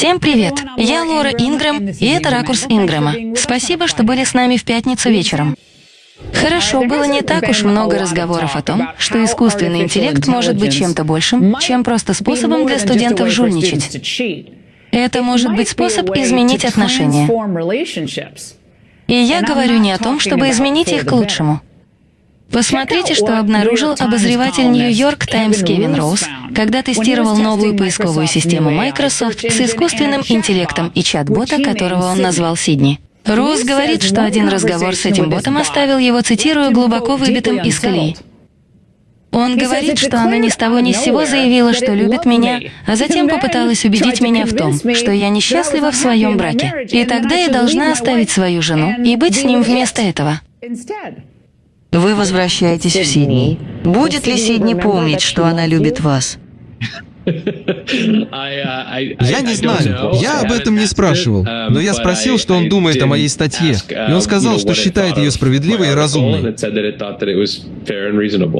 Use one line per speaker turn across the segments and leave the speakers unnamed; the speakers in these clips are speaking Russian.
Всем привет! Я Лора Ингрэм, и это «Ракурс Ингрэма». Спасибо, что были с нами в пятницу вечером. Хорошо, было не так уж много разговоров о том, что искусственный интеллект может быть чем-то большим, чем просто способом для студентов жульничать. Это может быть способ изменить отношения. И я говорю не о том, чтобы изменить их к лучшему. Посмотрите, что обнаружил обозреватель Нью-Йорк Таймс Кевин Роуз, когда тестировал новую поисковую систему Microsoft с искусственным интеллектом и чат-бота, которого он назвал Сидни. Роуз говорит, что один разговор с этим ботом оставил его, цитирую, глубоко выбитым из колеи. Он говорит, что она ни с того ни с сего заявила, что любит меня, а затем попыталась убедить меня в том, что я несчастлива в своем браке. И тогда я должна оставить свою жену и быть с ним вместо этого.
Вы возвращаетесь в Сидни. Будет ли Сидни помнить, что она любит вас?
Я не знаю, я об этом не спрашивал, но я спросил, что он думает о моей статье, и он сказал, что считает ее справедливой и разумной.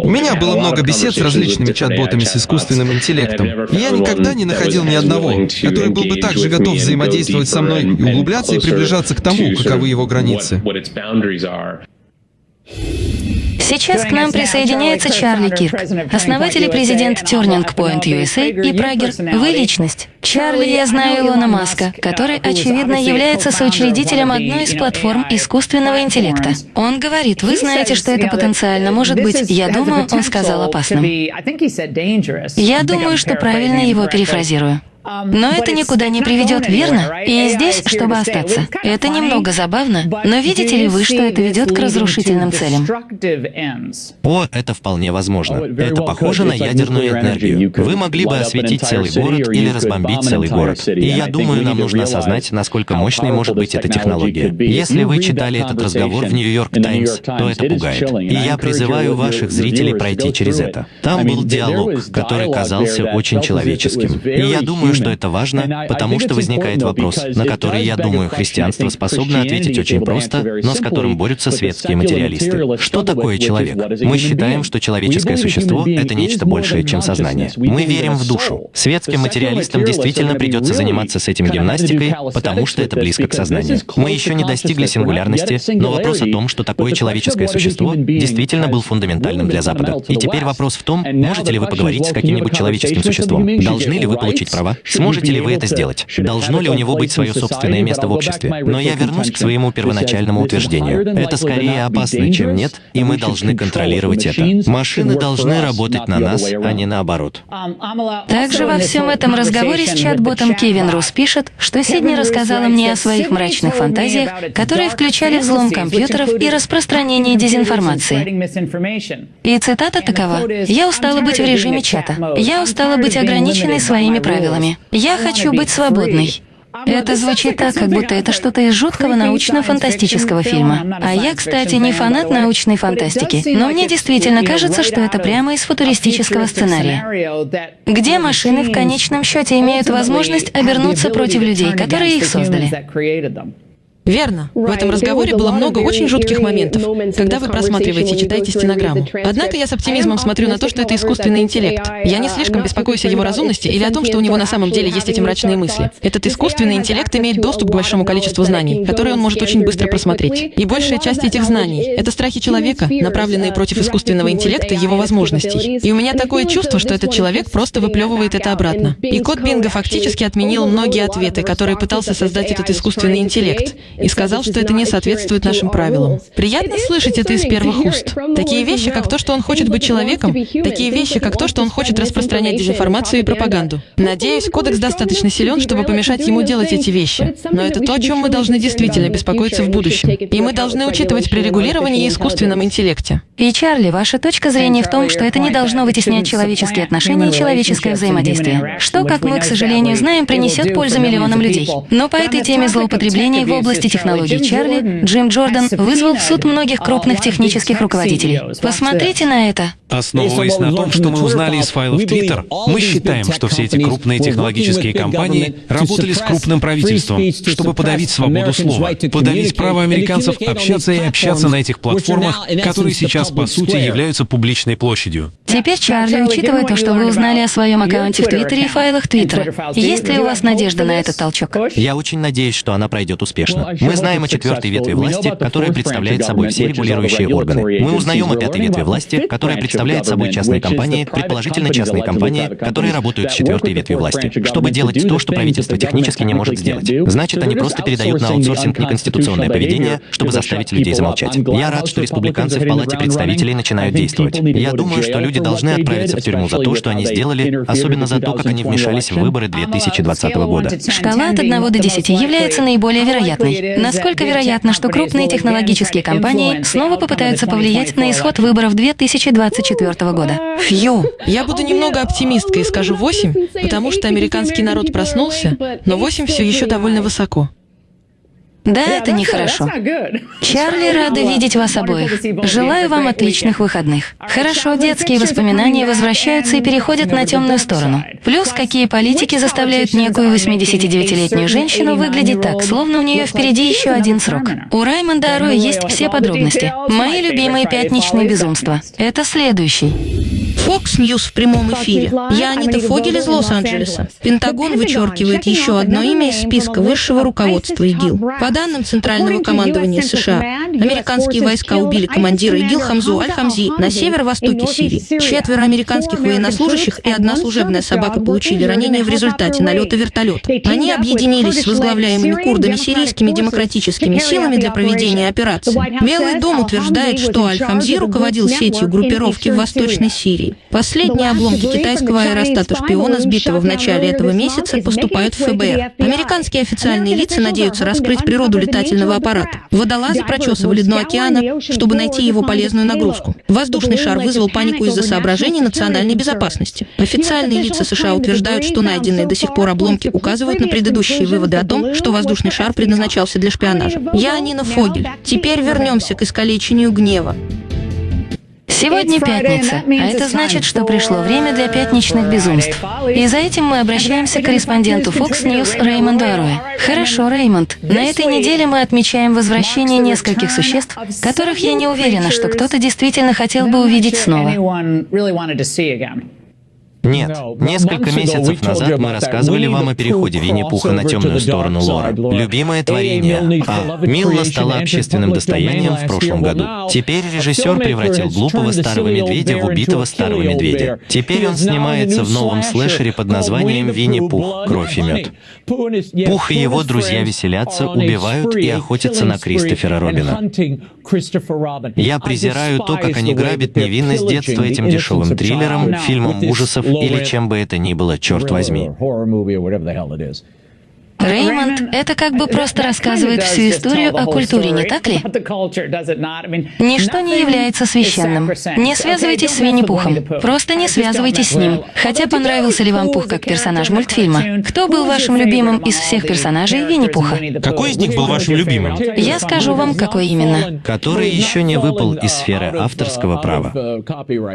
У меня было много бесед с различными чат-ботами с искусственным интеллектом, и я никогда не находил ни одного, который был бы так же готов взаимодействовать со мной и углубляться и приближаться к тому, каковы его границы.
Сейчас к нам присоединяется Чарли Кирк, основатель и президент Turning Point USA и Прагер. Вы личность. Чарли, я знаю Илона Маска, который, очевидно, является соучредителем одной из платформ искусственного интеллекта. Он говорит, вы знаете, что это потенциально может быть, я думаю, он сказал опасным. Я думаю, что правильно его перефразирую. Но это никуда не приведет, верно? И здесь, чтобы остаться. Это немного забавно, но видите ли вы, что это ведет к разрушительным целям?
О, это вполне возможно. Это похоже на ядерную энергию. Вы могли бы осветить целый город или разбомбить целый город. И я думаю, нам нужно осознать, насколько мощной может быть эта технология. Если вы читали этот разговор в Нью-Йорк Таймс, то это пугает. И я призываю ваших зрителей пройти через это. Там был диалог, который казался очень человеческим. И я думаю, думаю, что это важно, потому что возникает вопрос, на который, я думаю, христианство способно ответить очень просто, но с которым борются светские материалисты. Что такое человек? Мы считаем, что человеческое существо — это нечто большее, чем сознание. Мы верим в душу. Светским материалистам действительно придется заниматься с этим гимнастикой, потому что это близко к сознанию. Мы еще не достигли сингулярности, но вопрос о том, что такое человеческое существо, действительно был фундаментальным для Запада. И теперь вопрос в том, можете ли вы поговорить с каким-нибудь человеческим существом? Должны ли вы получить права? Сможете ли вы это сделать? Должно ли у него быть свое собственное место в обществе? Но я вернусь к своему первоначальному утверждению. Это скорее опасно, чем нет, и мы должны контролировать это. Машины должны работать на нас, а не наоборот.
Также во всем этом разговоре с чат-ботом Кевин Рус пишет, что Сидни рассказала мне о своих мрачных фантазиях, которые включали взлом компьютеров и распространение дезинформации. И цитата такова. «Я устала быть в режиме чата. Я устала быть ограниченной своими правилами. Я хочу быть свободной. Это звучит так, как будто это что-то из жуткого научно-фантастического фильма. А я, кстати, не фанат научной фантастики, но мне действительно кажется, что это прямо из футуристического сценария, где машины в конечном счете имеют возможность обернуться против людей, которые их создали.
Верно. В этом разговоре было много очень жутких моментов, когда вы просматриваете и читаете стенограмму. Однако я с оптимизмом смотрю на то, что это искусственный интеллект. Я не слишком беспокоюсь о его разумности или о том, что у него на самом деле есть эти мрачные мысли. Этот искусственный интеллект имеет доступ к большому количеству знаний, которые он может очень быстро просмотреть. И большая часть этих знаний — это страхи человека, направленные против искусственного интеллекта и его возможностей. И у меня такое чувство, что этот человек просто выплевывает это обратно. И код Бинга фактически отменил многие ответы, которые пытался создать этот искусственный интеллект, и сказал, что это не соответствует нашим правилам. Приятно слышать это из первых уст. Такие вещи, как то, что он хочет быть человеком, такие вещи, как то, что он хочет распространять дезинформацию и пропаганду. Надеюсь, кодекс достаточно силен, чтобы помешать ему делать эти вещи. Но это то, о чем мы должны действительно беспокоиться в будущем. И мы должны учитывать при регулировании и искусственном интеллекте.
И, Чарли, ваша точка зрения в том, что это не должно вытеснять человеческие отношения и человеческое взаимодействие, что, как мы, к сожалению, знаем, принесет пользу миллионам людей. Но по этой теме злоупотребления в области технологий Чарли, Джим Джордан вызвал в суд многих крупных технических руководителей. Посмотрите на это.
Основываясь на том, что мы узнали из файлов Twitter, мы считаем, что все эти крупные технологические компании работали с крупным правительством, чтобы подавить свободу слова, подавить право американцев общаться и общаться на этих платформах, которые сейчас, по сути, являются публичной площадью.
Теперь, Чарли, учитывая то, что вы узнали о своем аккаунте в Твиттере и файлах Твиттера, есть ли у вас надежда на этот толчок?
Я очень надеюсь, что она пройдет успешно. Мы знаем о четвертой ветви власти, которая представляет собой все регулирующие органы. Мы узнаем о пятой ветви власти, которая представляет собой частные компании, предположительно частные компании, которые работают с четвертой ветви власти, чтобы делать то, что правительство технически не может сделать. Значит, они просто передают на аутсорсинг неконституционное поведение, чтобы заставить людей замолчать. Я рад, что республиканцы в Палате представителей начинают действовать. Я думаю, что люди должны отправиться в тюрьму за то, что они сделали, особенно за то, как они вмешались в выборы 2020 года.
Шкала от 1 до 10 является наиболее вероятной. Насколько вероятно, что крупные технологические компании снова попытаются повлиять на исход выборов 2024 года?
Фью. Я буду немного оптимисткой и скажу 8, потому что американский народ проснулся, но 8 все еще довольно высоко.
Да, это нехорошо. Чарли, рада видеть вас обоих. Желаю вам отличных выходных. Хорошо, детские воспоминания возвращаются и переходят на темную сторону. Плюс, какие политики заставляют некую 89-летнюю женщину выглядеть так, словно у нее впереди еще один срок. У Раймонда Ароя есть все подробности. Мои любимые пятничные безумства. Это следующий.
Fox News в прямом эфире. Я Анита Фогель из Лос-Анджелеса. Пентагон вычеркивает еще одно имя из списка высшего руководства ИГИЛ. По данным Центрального командования США, американские войска убили командира ИГИЛ Хамзу Аль-Хамзи на северо-востоке Сирии. Четверо американских военнослужащих и одна служебная собака получили ранения в результате налета вертолета. Они объединились с возглавляемыми курдами сирийскими демократическими силами для проведения операции. Белый дом утверждает, что Аль-Хамзи руководил сетью группировки в Восточной Сирии. Последние обломки китайского аэростата-шпиона, сбитого в начале этого месяца, поступают в ФБР. Американские официальные лица надеются раскрыть природу летательного аппарата. Водолазы прочесывали дно океана, чтобы найти его полезную нагрузку. Воздушный шар вызвал панику из-за соображений национальной безопасности. Официальные лица США утверждают, что найденные до сих пор обломки указывают на предыдущие выводы о том, что воздушный шар предназначался для шпионажа. Я Нина Фогель. Теперь вернемся к искалечению гнева.
Сегодня пятница, а это значит, что пришло время для пятничных безумств. И за этим мы обращаемся к корреспонденту Fox News Реймонду Аруэ. Хорошо, Реймонд. На этой неделе мы отмечаем возвращение нескольких существ, которых я не уверена, что кто-то действительно хотел бы увидеть снова.
Нет. Несколько месяцев назад мы рассказывали вам о переходе Винни-Пуха на темную сторону лора. Любимое творение. А. Милла стала общественным достоянием в прошлом году. Теперь режиссер превратил глупого старого медведя в убитого старого медведя. Теперь он снимается в новом слэшере под названием «Винни-Пух. Кровь и мед». Пух и его друзья веселятся, убивают и охотятся на Кристофера Робина. Я презираю то, как они грабят невинность детства этим дешевым триллером, фильмом ужасов или чем бы это ни было, черт возьми.
Реймонд, это как бы просто рассказывает всю историю о культуре, не так ли? Ничто не является священным. Не связывайтесь с Винни-Пухом. Просто не связывайтесь с ним. Хотя понравился ли вам Пух как персонаж мультфильма? Кто был вашим любимым из всех персонажей Винни-Пуха?
Какой из них был вашим любимым?
Я скажу вам, какой именно.
Который еще не выпал из сферы авторского права.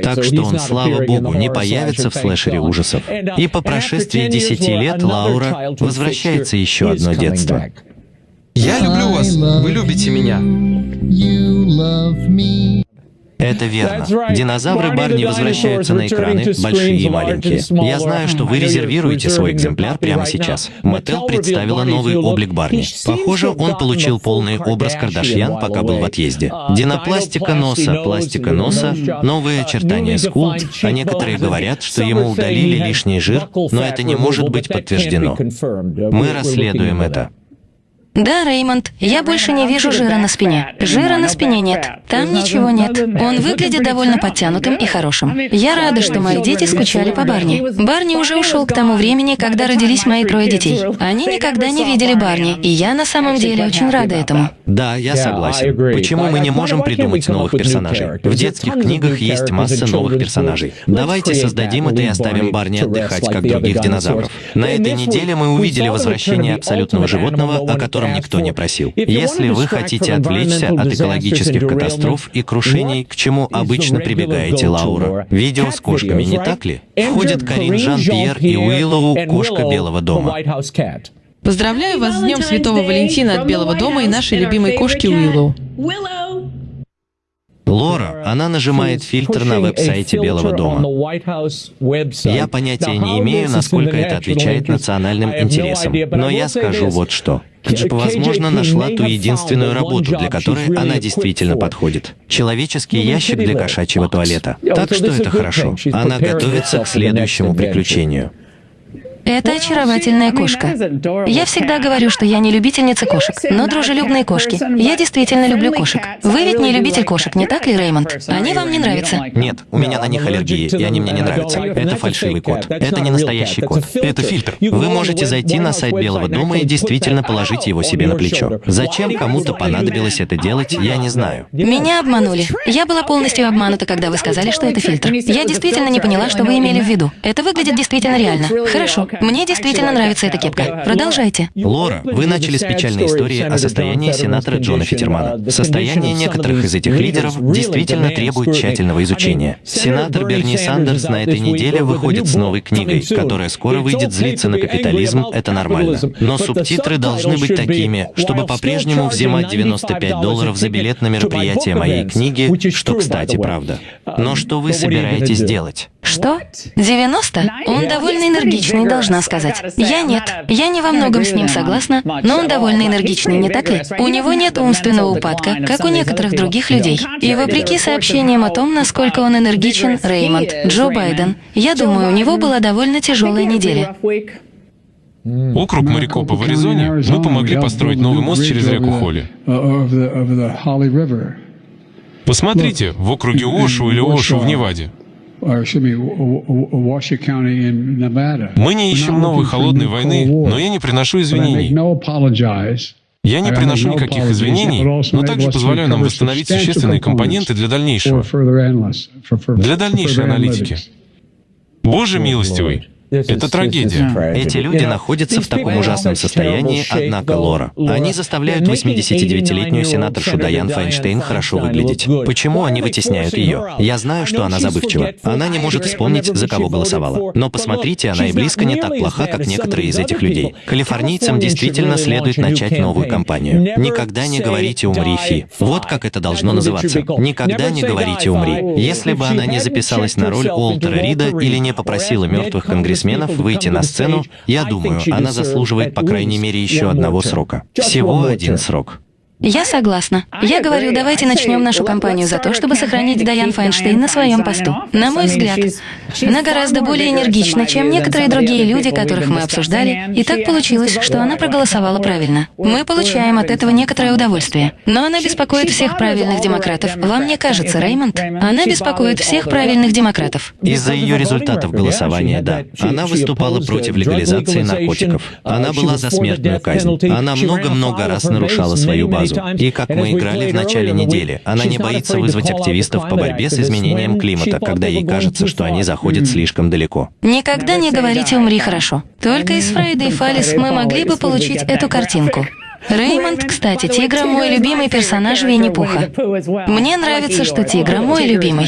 Так что он, слава богу, не появится в слэшере ужасов. И по прошествии десяти лет Лаура возвращается появится еще одно детство.
Я люблю вас, вы любите меня.
Это верно. Динозавры Барни возвращаются на экраны, большие и маленькие. Я знаю, что вы резервируете свой экземпляр прямо сейчас. Мотел представила новый облик Барни. Похоже, он получил полный образ Кардашьян, пока был в отъезде. Динопластика носа, пластика носа, новые очертания скул, а некоторые говорят, что ему удалили лишний жир, но это не может быть подтверждено. Мы расследуем это.
Да, Реймонд, я больше не вижу жира на спине. Жира на спине нет. Там ничего нет. Он выглядит довольно подтянутым и хорошим. Я рада, что мои дети скучали по Барни. Барни уже ушел к тому времени, когда родились мои трое детей. Они никогда не видели Барни, и я на самом деле очень рада этому.
Да, я согласен. Почему мы не можем придумать новых персонажей? В детских книгах есть масса новых персонажей. Давайте создадим это и оставим Барни отдыхать, как других динозавров. На этой неделе мы увидели возвращение абсолютного животного, о котором котором никто не просил. Если вы хотите отвлечься от экологических катастроф и крушений, к чему обычно прибегаете, Лаура, видео с кошками, не так ли? Входят Карин Жан-Пьер и Уиллоу, кошка Белого дома.
Поздравляю вас с Днем Святого Валентина от Белого дома и нашей любимой кошки Уиллоу.
Лора, она нажимает фильтр на веб-сайте Белого дома. Я понятия не имею, насколько это отвечает национальным интересам, но я скажу вот что. Джип, возможно, нашла ту единственную работу, для которой она действительно подходит. Человеческий ящик для кошачьего туалета. Так что это хорошо. Она готовится к следующему приключению.
Это очаровательная кошка. Я всегда говорю, что я не любительница кошек, но дружелюбные кошки. Я действительно люблю кошек. Вы ведь не любитель кошек, не так ли, Реймонд? Они вам не нравятся?
Нет, у меня на них аллергии, и они мне не нравятся. Это фальшивый код. Это не настоящий код.
Это фильтр.
Вы можете зайти на сайт Белого дома и действительно положить его себе на плечо. Зачем кому-то понадобилось это делать, я не знаю.
Меня обманули. Я была полностью обманута, когда вы сказали, что это фильтр. Я действительно не поняла, что вы имели в виду. Это выглядит действительно реально. Хорошо. Мне действительно нравится эта кепка. Продолжайте.
Лора, вы начали с печальной истории о состоянии сенатора Джона Фитермана. Состояние некоторых из этих лидеров действительно требует тщательного изучения. Сенатор Берни Сандерс на этой неделе выходит с новой книгой, которая скоро выйдет «Злиться на капитализм» — это нормально. Но субтитры должны быть такими, чтобы по-прежнему взимать 95 долларов за билет на мероприятие моей книги, что, кстати, правда. Но что вы собираетесь делать?
Что? 90? Он довольно энергичный, должна сказать. Я нет. Я не во многом с ним согласна, но он довольно энергичный, не так ли? У него нет умственного упадка, как у некоторых других людей. И вопреки сообщениям о том, насколько он энергичен, Реймонд, Джо Байден, я думаю, у него была довольно тяжелая неделя.
Округ Марикопа в Аризоне мы помогли построить новый мост через реку Холли. Посмотрите, в округе Ошу или Ошу в Неваде. Мы не ищем новой холодной войны, но я не приношу извинений. Я не приношу никаких извинений, но также позволяю нам восстановить существенные компоненты для дальнейшего, для дальнейшей аналитики. Боже милостивый, это трагедия.
Эти люди находятся в таком ужасном состоянии, однако, Лора. Они заставляют 89-летнюю сенаторшу Дайан Файнштейн хорошо выглядеть. Почему они вытесняют ее? Я знаю, что она забывчива. Она не может вспомнить, за кого голосовала. Но посмотрите, она и близко не так плоха, как некоторые из этих людей. Калифорнийцам действительно следует начать новую кампанию. Никогда не говорите «умри, Фи». Вот как это должно называться. Никогда не говорите «умри». Если бы она не записалась на роль Уолтера Рида или не попросила мертвых конгрессменов спортсменов выйти на сцену, я думаю, она заслуживает по крайней мере еще одного срока. Всего один срок.
Я согласна. Я говорю, давайте начнем нашу кампанию за то, чтобы сохранить Дайан Файнштейн на своем посту. На мой взгляд, она гораздо более энергична, чем некоторые другие люди, которых мы обсуждали, и так получилось, что она проголосовала правильно. Мы получаем от этого некоторое удовольствие. Но она беспокоит всех правильных демократов. Вам не кажется, Реймонд? Она беспокоит всех правильных демократов.
Из-за ее результатов голосования, да. Она выступала против легализации наркотиков. Она была за смертную казнь. Она много-много раз нарушала свою базу. И как мы играли в начале недели, она не боится вызвать активистов по борьбе с изменением климата, когда ей кажется, что они заходят слишком далеко.
Никогда не говорите «умри хорошо». Только из Фрейда и Фалис мы могли бы получить эту картинку. Реймонд, кстати, Тигра мой любимый персонаж Винни-Пуха. Мне нравится, что Тигра мой любимый.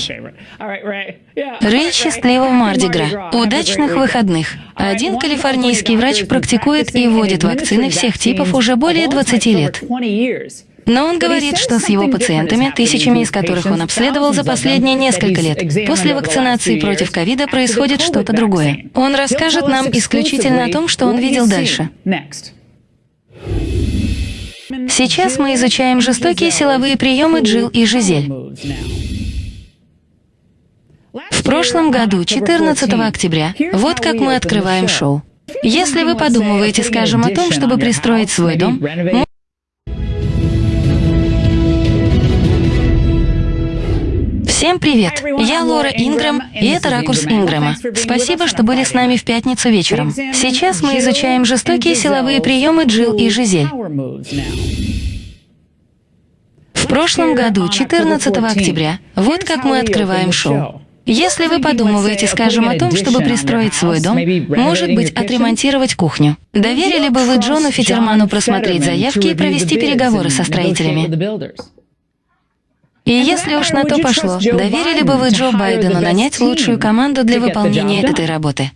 Рэй счастливого Мардигра. Удачных выходных. Один калифорнийский врач практикует и вводит вакцины всех типов уже более 20 лет. Но он говорит, что с его пациентами, тысячами из которых он обследовал за последние несколько лет, после вакцинации против ковида происходит что-то другое. Он расскажет нам исключительно о том, что он видел дальше. Сейчас мы изучаем жестокие силовые приемы Джил и Жизель. В прошлом году, 14 октября, вот как мы открываем шоу. Если вы подумываете, скажем, о том, чтобы пристроить свой дом, Всем привет! Я Лора Ингрэм, и это «Ракурс Ингрэма». Спасибо, что были с нами в пятницу вечером. Сейчас мы изучаем жестокие силовые приемы Джилл и Жизель. В прошлом году, 14 октября, вот как мы открываем шоу. Если вы подумываете, скажем, о том, чтобы пристроить свой дом, может быть, отремонтировать кухню, доверили бы вы Джону Фитерману просмотреть заявки и провести переговоры со строителями? И если уж на то пошло, доверили бы вы Джо Байдену нанять лучшую команду для выполнения этой работы?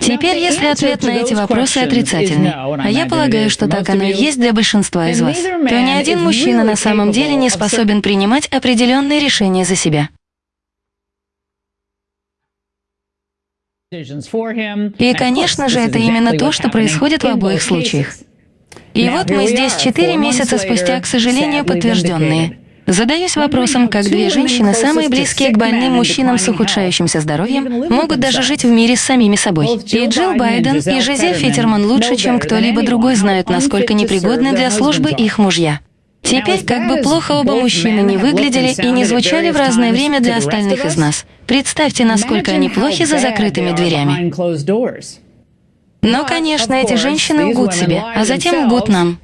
Теперь, если ответ на эти вопросы отрицательный, а я полагаю, что так оно и есть для большинства из вас, то ни один мужчина на самом деле не способен принимать определенные решения за себя. И, конечно же, это именно то, что происходит в обоих случаях. И вот мы здесь четыре месяца спустя, к сожалению, подтвержденные. Задаюсь вопросом, как две женщины, самые близкие к больным мужчинам с ухудшающимся здоровьем, могут даже жить в мире с самими собой. И Джилл Байден, и Жизель Фитерман лучше, чем кто-либо другой знают, насколько непригодны для службы их мужья. Теперь, как бы плохо оба мужчины не выглядели и не звучали в разное время для остальных из нас, представьте, насколько они плохи за закрытыми дверями. Но, конечно, эти женщины лгут себе, а затем лгут нам.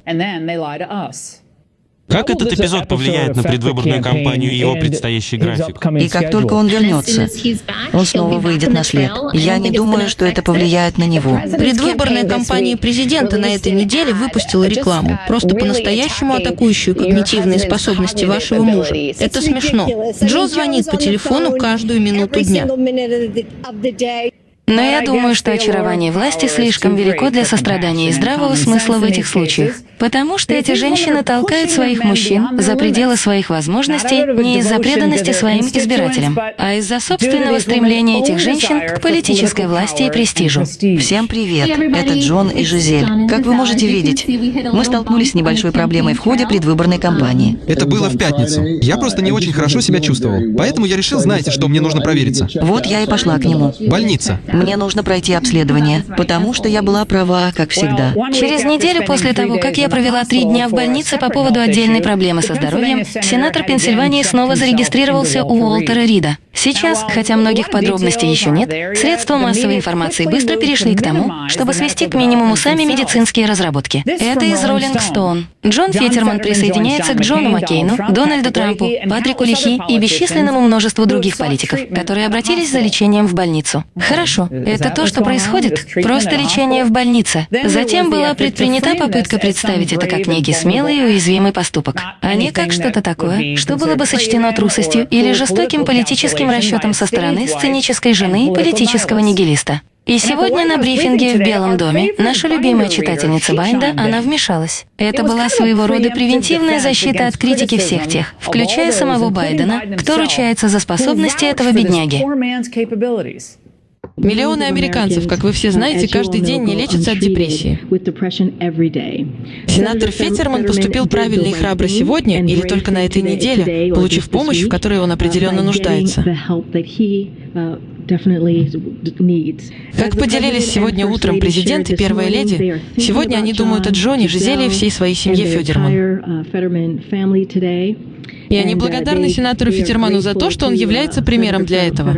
Как этот эпизод повлияет на предвыборную кампанию и его предстоящий график?
И как только он вернется, он снова выйдет на след. Я не думаю, что это повлияет на него.
Предвыборная кампания президента на этой неделе выпустила рекламу, просто по-настоящему атакующую когнитивные способности вашего мужа. Это смешно. Джо звонит по телефону каждую минуту дня.
Но я думаю, что очарование власти слишком велико для сострадания и здравого смысла в этих случаях, потому что эти женщины толкают своих мужчин за пределы своих возможностей не из-за преданности своим избирателям, а из-за собственного стремления этих женщин к политической власти и престижу.
Всем привет, это Джон и Жизель. Как вы можете видеть, мы столкнулись с небольшой проблемой в ходе предвыборной кампании.
Это было в пятницу. Я просто не очень хорошо себя чувствовал, поэтому я решил, знаете, что мне нужно провериться.
Вот я и пошла к нему.
Больница.
Мне нужно пройти обследование, потому что я была права, как всегда.
Через неделю после того, как я провела три дня в больнице по поводу отдельной проблемы со здоровьем, сенатор Пенсильвании снова зарегистрировался у Уолтера Рида. Сейчас, хотя многих подробностей еще нет, средства массовой информации быстро перешли к тому, чтобы свести к минимуму сами медицинские разработки. Это из Роллинг Стоун. Джон Фетерман присоединяется к Джону Маккейну, Дональду Трампу, Патрику Лихи и бесчисленному множеству других политиков, которые обратились за лечением в больницу. Хорошо, это то, что происходит. Просто лечение в больнице. Затем была предпринята попытка представить это как некий смелый и уязвимый поступок, а не как что-то такое, что было бы сочтено трусостью или жестоким политическим расчетом со стороны сценической жены политического нигилиста. И сегодня на брифинге в Белом доме наша любимая читательница Байнда, она вмешалась. Это была своего рода превентивная защита от критики всех тех, включая самого Байдена, кто ручается за способности этого бедняги.
Миллионы американцев, как вы все знаете, каждый день не лечатся от депрессии. Сенатор Феттерман поступил правильно и храбро сегодня или только на этой неделе, получив помощь, в которой он определенно нуждается. Как поделились сегодня утром президент и первая леди, сегодня они думают о Джоне, Жизели и всей своей семье Федерман. И они благодарны сенатору Фитерману за то, что он является примером для этого.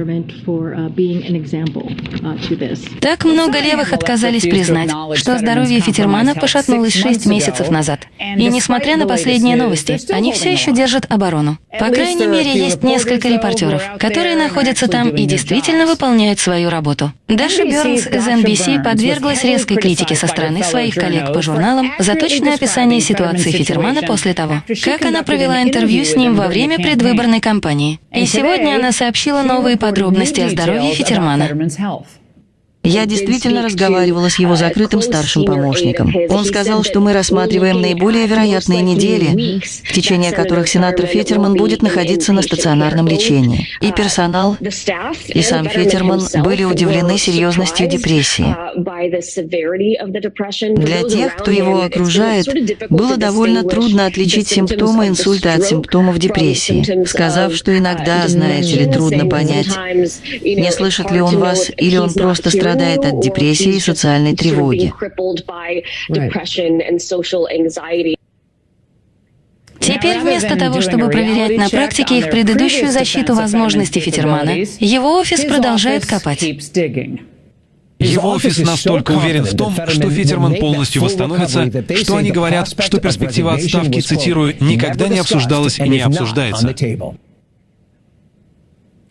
Так много левых отказались признать, что здоровье Фитермана пошатнулось шесть месяцев назад. И несмотря на последние новости, они все еще держат оборону. По крайней мере, есть несколько репортеров, которые находятся там и действительно выполняют свою работу. Даша Бернс из NBC подверглась резкой критике со стороны своих коллег по журналам за точное описание ситуации Фитермана после того, как она провела интервью с ним ним во время предвыборной кампании. И сегодня она сообщила новые подробности о здоровье Фитермана.
Я действительно разговаривала с его закрытым старшим помощником. Он сказал, что мы рассматриваем наиболее вероятные недели, в течение которых сенатор Фетерман будет находиться на стационарном лечении. И персонал, и сам Фетерман были удивлены серьезностью депрессии. Для тех, кто его окружает, было довольно трудно отличить симптомы инсульта от симптомов депрессии, сказав, что иногда, знаете ли, трудно понять, не слышит ли он вас или он просто страдает страдает от депрессии и социальной тревоги.
Теперь вместо того, чтобы проверять на практике их предыдущую защиту возможностей Фитермана, его офис продолжает копать.
Его офис настолько уверен в том, что Фитерман полностью восстановится, что они говорят, что перспектива отставки, цитирую, «никогда не обсуждалась и не обсуждается».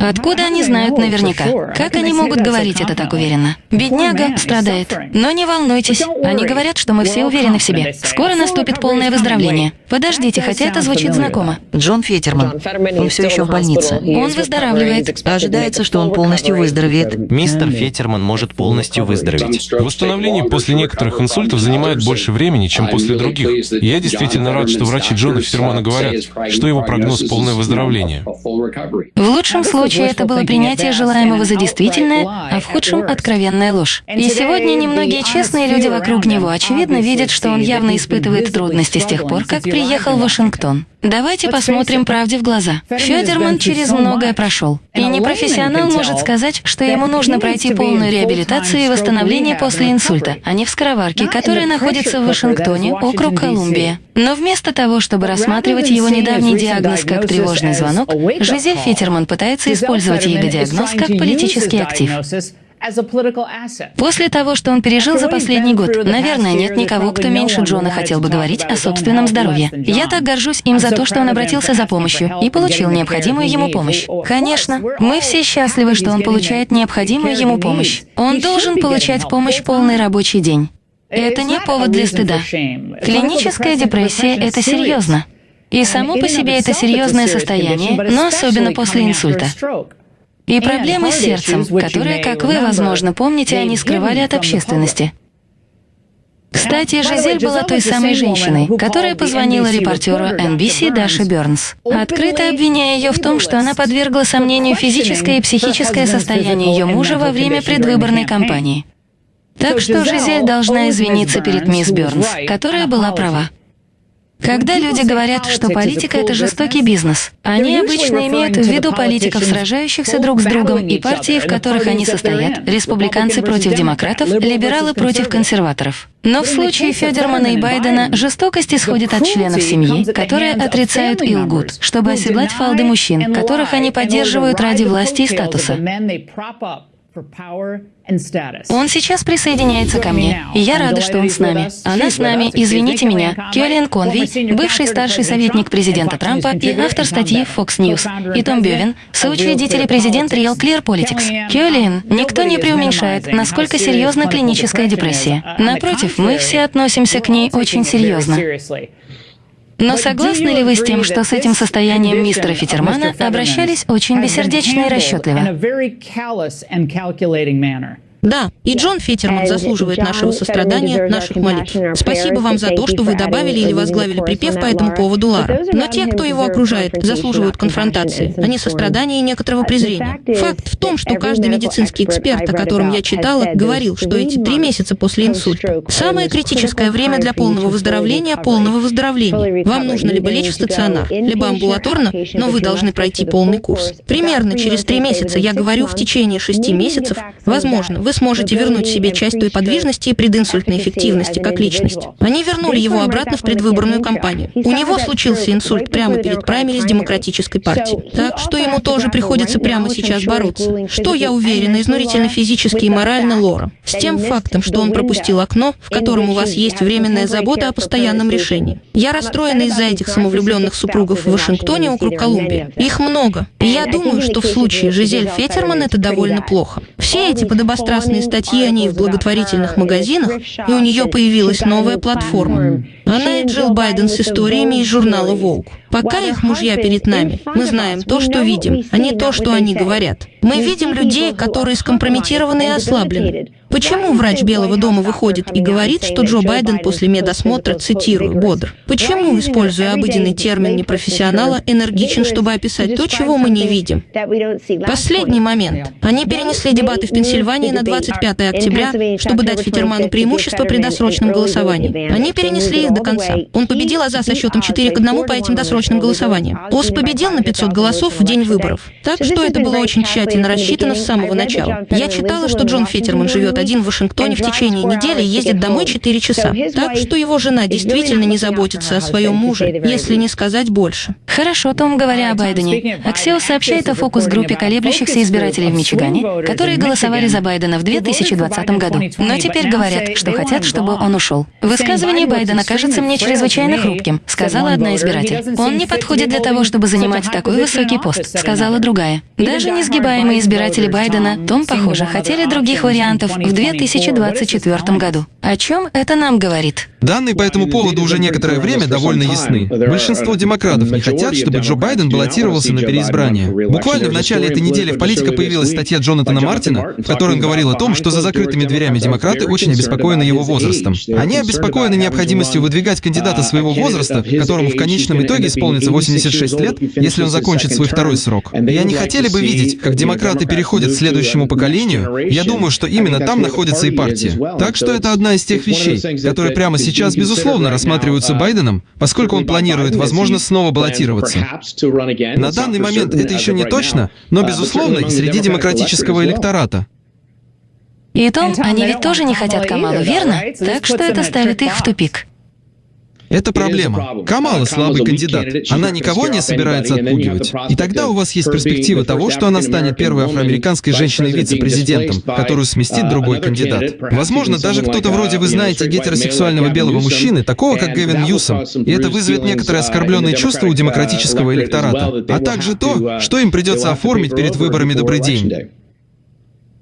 Откуда они знают наверняка? Как они могут говорить это так уверенно? Бедняга страдает. Но не волнуйтесь. Они говорят, что мы все уверены в себе. Скоро наступит полное выздоровление. Подождите, хотя это звучит знакомо.
Джон Фетерман. Он все еще в больнице.
Он выздоравливает.
Ожидается, что он полностью выздоровеет.
Мистер Фетерман может полностью выздороветь.
Восстановление после некоторых инсультов занимает больше времени, чем после других. И я действительно рад, что врачи Джона Фетермана говорят, что его прогноз — полное выздоровление.
В лучшем случае это было принятие желаемого за действительное, а в худшем — откровенная ложь. И сегодня немногие честные люди вокруг него, очевидно, видят, что он явно испытывает трудности с тех пор, как приехал в Вашингтон. Давайте посмотрим правде в глаза. Федерман через многое прошел. И непрофессионал может сказать, что ему нужно пройти полную реабилитацию и восстановление после инсульта, а не в скороварке, которая находится в Вашингтоне, округ Колумбия. Но вместо того, чтобы рассматривать его недавний диагноз как тревожный звонок, Жизель Фитерман пытается использовать его диагноз как политический актив. После того, что он пережил за последний год, наверное, нет никого, кто меньше Джона хотел бы говорить о собственном здоровье. Я так горжусь им за то, что он обратился за помощью и получил необходимую ему помощь. Конечно, мы все счастливы, что он получает необходимую ему помощь. Он должен получать помощь полный рабочий день. Это не повод для стыда. Клиническая депрессия — это серьезно. И само по себе это серьезное состояние, но особенно после инсульта. И проблемы с сердцем, которые, как вы, возможно, помните, они скрывали от общественности. Кстати, Жизель была той самой женщиной, которая позвонила репортеру NBC Даше Бернс, открыто обвиняя ее в том, что она подвергла сомнению физическое и психическое состояние ее мужа во время предвыборной кампании. Так что Жизель должна извиниться перед мисс Бернс, которая была права. Когда люди говорят, что политика — это жестокий бизнес, они обычно имеют в виду политиков, сражающихся друг с другом, и партии, в которых они состоят, республиканцы против демократов, либералы против консерваторов. Но в случае Федермана и Байдена жестокость исходит от членов семьи, которые отрицают и лгут, чтобы оседлать фалды мужчин, которых они поддерживают ради власти и статуса. Он сейчас присоединяется ко мне, и я рада, что он с нами. Она с нами, извините меня, Кюэллиан Конви, бывший старший советник президента Трампа и автор статьи Fox News, и Том Бевин, соучредители президент Real Clear Politics. Кюэллиан, никто не преуменьшает, насколько серьезна клиническая депрессия. Напротив, мы все относимся к ней очень серьезно. Но согласны ли вы с тем, что с этим состоянием мистера Фитермана обращались очень бессердечно и расчетливо?
Да, и Джон Феттерман заслуживает нашего сострадания, наших молитв. Спасибо вам за то, что вы добавили или возглавили припев по этому поводу Лара. Но те, кто его окружает, заслуживают конфронтации, а не сострадания и некоторого презрения. Факт в том, что каждый медицинский эксперт, о котором я читала, говорил, что эти три месяца после инсульта — самое критическое время для полного выздоровления, полного выздоровления. Вам нужно либо лечь в стационар, либо амбулаторно, но вы должны пройти полный курс. Примерно через три месяца, я говорю, в течение шести месяцев, возможно, вы сможете вернуть себе часть той подвижности и прединсультной эффективности как личность. Они вернули его обратно в предвыборную кампанию. У него случился инсульт прямо перед праймерис Демократической партии. Так что ему тоже приходится прямо сейчас бороться. Что, я уверена, изнурительно физически и морально Лора. С тем фактом, что он пропустил окно, в котором у вас есть временная забота о постоянном решении. Я расстроена из-за этих самовлюбленных супругов в Вашингтоне, округ Колумбия. Их много. И я думаю, что в случае Жизель Фетерман это довольно плохо. Все эти подобострастные прекрасные статьи о ней в благотворительных магазинах, и у нее появилась новая платформа. Она и Джилл Байден с историями из журнала «Волк». Пока их мужья перед нами, мы знаем то, что видим, а не то, что они говорят. Мы видим людей, которые скомпрометированы и ослаблены. Почему врач Белого дома выходит и говорит, что Джо Байден после медосмотра, цитирую, бодр? Почему, используя обыденный термин непрофессионала, энергичен, чтобы описать то, чего мы не видим? Последний момент. Они перенесли дебаты в Пенсильвании на 25 октября, чтобы дать Фитерману преимущество при досрочном голосовании. Они перенесли их до конца. Он победил Аза со счетом 4 к 1 по этим досрочным голосованиям. ОС победил на 500 голосов в день выборов. Так что это было очень тщательно рассчитано с самого начала. Я читала, что Джон Феттерман живет один в Вашингтоне в течение недели и ездит домой 4 часа. Так что его жена действительно не заботится о своем муже, если не сказать больше.
Хорошо, Том, говоря о Байдене. Аксиос сообщает о фокус-группе колеблющихся избирателей в Мичигане, которые голосовали за Байдена в 2020 году, но теперь говорят, что хотят, чтобы он ушел. Высказывание Байдена кажется мне чрезвычайно хрупким, сказала одна избиратель. Он не подходит для того, чтобы занимать такой высокий пост, сказала другая. Даже несгибаемые избиратели Байдена, Том, похоже, хотели других вариантов в 2024 году. О чем это нам говорит?
Данные по этому поводу уже некоторое время довольно ясны. Большинство демократов не хотят, чтобы Джо Байден баллотировался на переизбрание. Буквально в начале этой недели в «Политика» появилась статья Джонатана Мартина, в которой он говорил о том, что за закрытыми дверями демократы очень обеспокоены его возрастом. Они обеспокоены необходимостью выдвигать кандидата своего возраста, которому в конечном итоге исполнится 86 лет, если он закончит свой второй срок. И они хотели бы видеть, как демократы переходят к следующему поколению. Я думаю, что именно там находится и партия. Так что это одна из тех вещей, которые прямо сейчас сейчас, безусловно, рассматриваются Байденом, поскольку он планирует, возможно, снова баллотироваться. На данный момент это еще не точно, но, безусловно, и среди демократического электората.
И Том, они ведь тоже не хотят Камалу, верно? Так что это ставит их в тупик.
Это проблема. Камала слабый кандидат. Она никого не собирается отпугивать. И тогда у вас есть перспектива того, что она станет первой афроамериканской женщиной-вице-президентом, которую сместит другой кандидат. Возможно, даже кто-то вроде, вы знаете, гетеросексуального белого мужчины, такого как Гэвин Ньюсом. И это вызовет некоторые оскорбленные чувства у демократического электората. А также то, что им придется оформить перед выборами «Добрый день».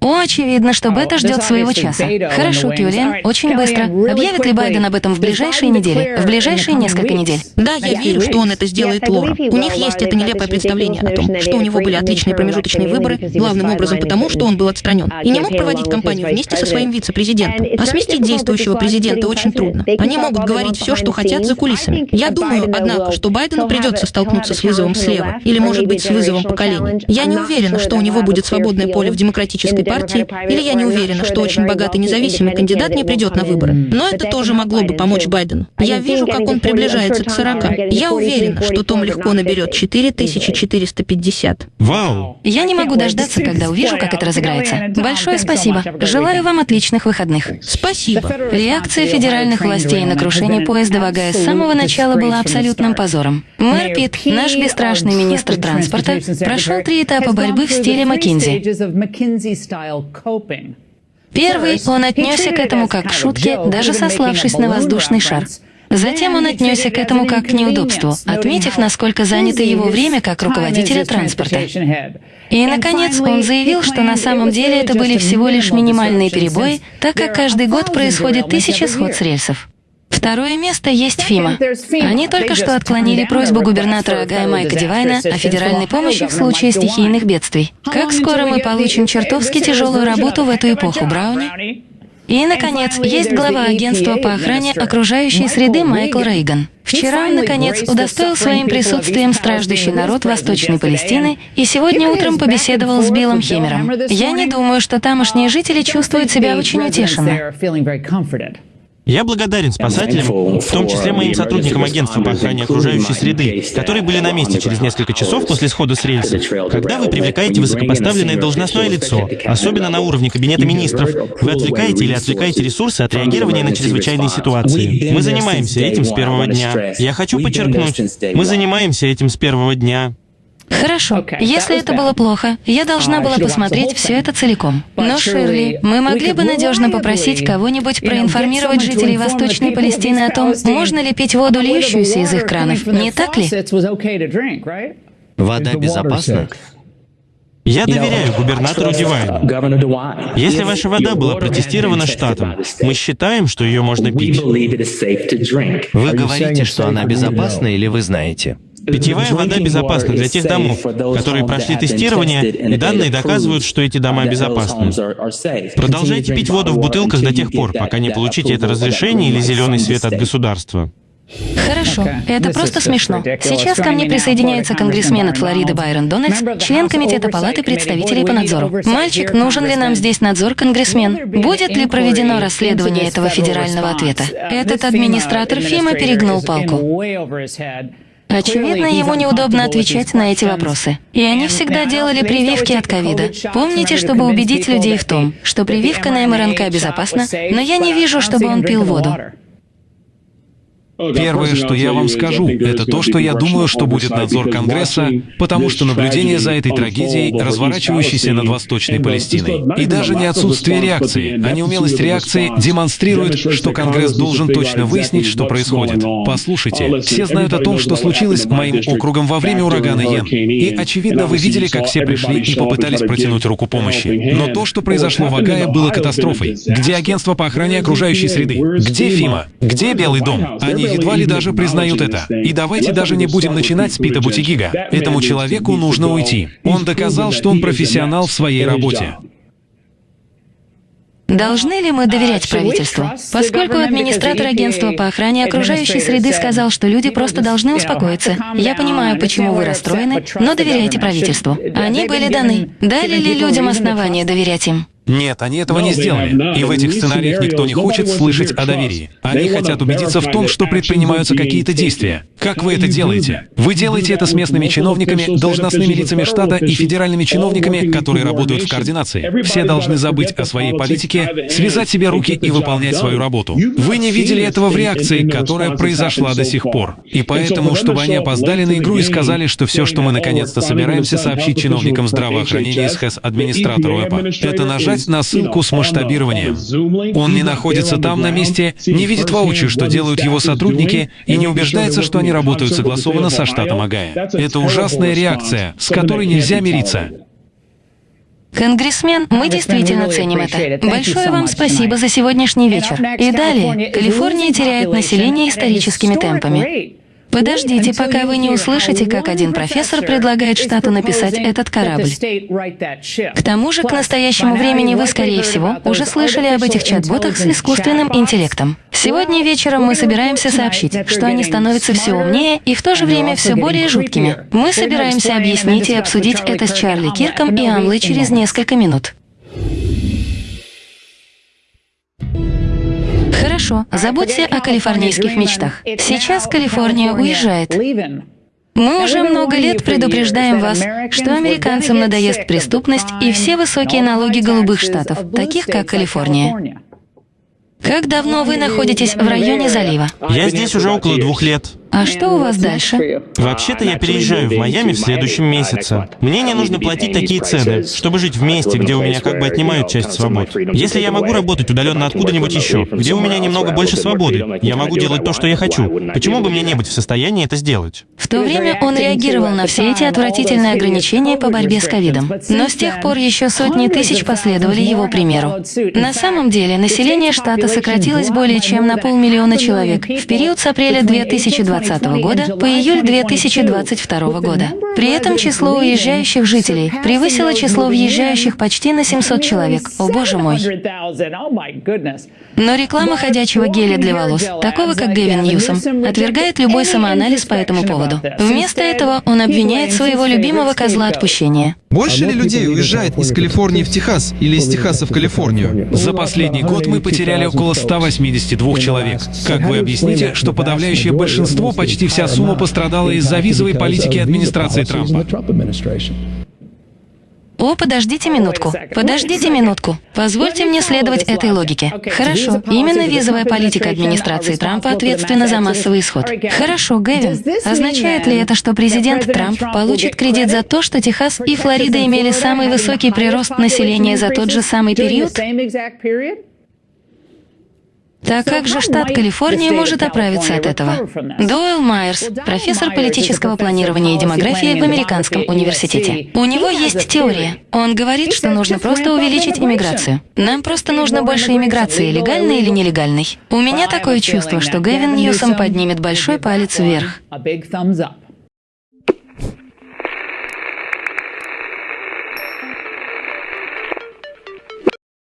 Очевидно, что Бета ждет своего часа. Хорошо, Кюлиан, очень быстро. Объявит ли Байден об этом в ближайшие недели? В ближайшие несколько недель?
Да, я верю, что он это сделает, Лора. У них есть это нелепое представление о том, что у него были отличные промежуточные выборы, главным образом потому, что он был отстранен. И не мог проводить кампанию вместе со своим вице-президентом. А сместить действующего президента очень трудно. Они могут говорить все, что хотят за кулисами. Я думаю, однако, что Байдену придется столкнуться с вызовом слева, или, может быть, с вызовом поколений. Я не уверена, что у него будет свободное поле в демократической партии, или я не уверена, что очень богатый независимый кандидат не придет на выборы. Но это тоже могло бы помочь Байдену. Я вижу, как он приближается к 40. Я уверена, что Том легко наберет 4450.
Вау!
Я не могу дождаться, когда увижу, как это разыграется. Большое спасибо. Желаю вам отличных выходных.
Спасибо.
Реакция федеральных властей на крушение поезда в Огайо с самого начала была абсолютным позором. Мэр Питт, наш бесстрашный министр транспорта, прошел три этапа борьбы в стиле Маккинзи. Первый, он отнесся к этому как к шутке, даже сославшись на воздушный шар. Затем он отнесся к этому как к неудобству, отметив, насколько занято его время как руководителя транспорта. И, наконец, он заявил, что на самом деле это были всего лишь минимальные перебои, так как каждый год происходит тысяча сход с рельсов. Второе место есть ФИМА. Они только что отклонили просьбу губернатора Агая Майка Дивайна о федеральной помощи в случае стихийных бедствий. Как скоро мы получим чертовски тяжелую работу в эту эпоху, Брауни? И, наконец, есть глава агентства по охране окружающей среды Майкл Рейган. Вчера он, наконец, удостоил своим присутствием страждущий народ Восточной Палестины и сегодня утром побеседовал с Биллом Хемером. Я не думаю, что тамошние жители чувствуют себя очень утешенно.
Я благодарен спасателям, в том числе моим сотрудникам агентства по охране окружающей среды, которые были на месте через несколько часов после схода с рельсов. Когда вы привлекаете высокопоставленное должностное лицо, особенно на уровне Кабинета министров, вы отвлекаете или отвлекаете ресурсы от реагирования на чрезвычайные ситуации. Мы занимаемся этим с первого дня. Я хочу подчеркнуть, мы занимаемся этим с первого дня.
Хорошо. Если это было плохо, я должна была посмотреть все это целиком. Но, Ширли, мы могли бы надежно попросить кого-нибудь проинформировать жителей Восточной Палестины о том, можно ли пить воду, льющуюся из их кранов, не так ли?
Вода безопасна? Я доверяю губернатору Дивайну. Если ваша вода была протестирована штатом, мы считаем, что ее можно пить. Вы говорите, что она безопасна или вы знаете? Питьевая вода безопасна для тех домов, которые прошли тестирование, и данные доказывают, что эти дома безопасны. Продолжайте пить воду в бутылках до тех пор, пока не получите это разрешение или зеленый свет от государства.
Хорошо, это просто смешно. Сейчас ко мне присоединяется конгрессмен от Флориды Байрон Дональдс, член Комитета Палаты представителей по надзору. Мальчик, нужен ли нам здесь надзор, конгрессмен? Будет ли проведено расследование этого федерального ответа? Этот администратор ФИМа перегнул палку. Очевидно, ему неудобно отвечать на эти вопросы. И они всегда делали прививки от ковида. Помните, чтобы убедить людей в том, что прививка на МРНК безопасна, но я не вижу, чтобы он пил воду.
Первое, что я вам скажу, это то, что я думаю, что будет надзор Конгресса, потому что наблюдение за этой трагедией, разворачивающейся над Восточной Палестиной, и даже не отсутствие реакции, а неумелость реакции демонстрирует, что Конгресс должен точно выяснить, что происходит. Послушайте, все знают о том, что случилось с моим округом во время урагана Йен. И, очевидно, вы видели, как все пришли и попытались протянуть руку помощи. Но то, что произошло в Агае, было катастрофой. Где агентство по охране окружающей среды? Где ФИМА? Где Белый дом? Они едва ли даже признают это. И давайте даже не будем начинать с Пита Бутигига. Этому человеку нужно уйти. Он доказал, что он профессионал в своей работе.
Должны ли мы доверять правительству? Поскольку администратор агентства по охране окружающей среды сказал, что люди просто должны успокоиться. Я понимаю, почему вы расстроены, но доверяйте правительству. Они были даны. Дали ли людям основания доверять им?
Нет, они этого не сделали. И в этих сценариях никто не хочет слышать о доверии. Они хотят убедиться в том, что предпринимаются какие-то действия. Как вы это делаете? Вы делаете это с местными чиновниками, должностными лицами штата и федеральными чиновниками, которые работают в координации. Все должны забыть о своей политике, связать себе руки и выполнять свою работу. Вы не видели этого в реакции, которая произошла до сих пор. И поэтому, чтобы они опоздали на игру и сказали, что все, что мы наконец-то собираемся сообщить чиновникам здравоохранения из ХЭС администратору ЭПА, это нажать нажать на ссылку с масштабированием. Он не находится там на месте, не видит воочию, что делают его сотрудники, и не убеждается, что они работают согласованно со штатом Агая. Это ужасная реакция, с которой нельзя мириться.
Конгрессмен, мы действительно ценим это. Большое вам спасибо за сегодняшний вечер. И далее, Калифорния теряет население историческими темпами. Подождите, пока вы не услышите, как один профессор предлагает штату написать этот корабль. К тому же, к настоящему времени вы, скорее всего, уже слышали об этих чат-ботах с искусственным интеллектом. Сегодня вечером мы собираемся сообщить, что они становятся все умнее и в то же время все более жуткими. Мы собираемся объяснить и обсудить это с Чарли Кирком и Амлой через несколько минут. Хорошо, забудьте о калифорнийских мечтах. Сейчас Калифорния уезжает. Мы уже много лет предупреждаем вас, что американцам надоест преступность и все высокие налоги голубых штатов, таких как Калифорния. Как давно вы находитесь в районе залива?
Я здесь уже около двух лет.
А что у вас дальше?
Вообще-то я переезжаю в Майами в следующем месяце. Мне не нужно платить такие цены, чтобы жить в месте, где у меня как бы отнимают часть свобод. Если я могу работать удаленно откуда-нибудь еще, где у меня немного больше свободы, я могу делать то, что я хочу. Почему бы мне не быть в состоянии это сделать?
В то время он реагировал на все эти отвратительные ограничения по борьбе с ковидом. Но с тех пор еще сотни тысяч последовали его примеру. На самом деле, население штата сократилось более чем на полмиллиона человек в период с апреля 2020 2020 года по июль 2022 года. При этом число уезжающих жителей превысило число въезжающих почти на 700 человек. О боже мой! Но реклама ходячего геля для волос, такого как Гэвин Ньюсом, отвергает любой самоанализ по этому поводу. Вместо этого он обвиняет своего любимого козла отпущения.
Больше ли людей уезжает из Калифорнии в Техас или из Техаса в Калифорнию?
За последний год мы потеряли около 182 человек. Как вы объясните, что подавляющее большинство, почти вся сумма пострадала из-за визовой политики администрации Трампа?
О, подождите минутку. Подождите минутку. Позвольте мне следовать этой логике. Хорошо. Именно визовая политика администрации Трампа ответственна за массовый исход. Хорошо, Гэвин. Означает ли это, что президент Трамп получит кредит за то, что Техас и Флорида имели самый высокий прирост населения за тот же самый период? Так как же штат Калифорния может оправиться от этого? Дойл Майерс, профессор политического планирования и демографии в Американском университете. У него есть теория. Он говорит, что нужно просто увеличить иммиграцию. Нам просто нужно больше иммиграции, легальной или нелегальной. У меня такое чувство, что Гэвин Ньюсом поднимет большой палец вверх.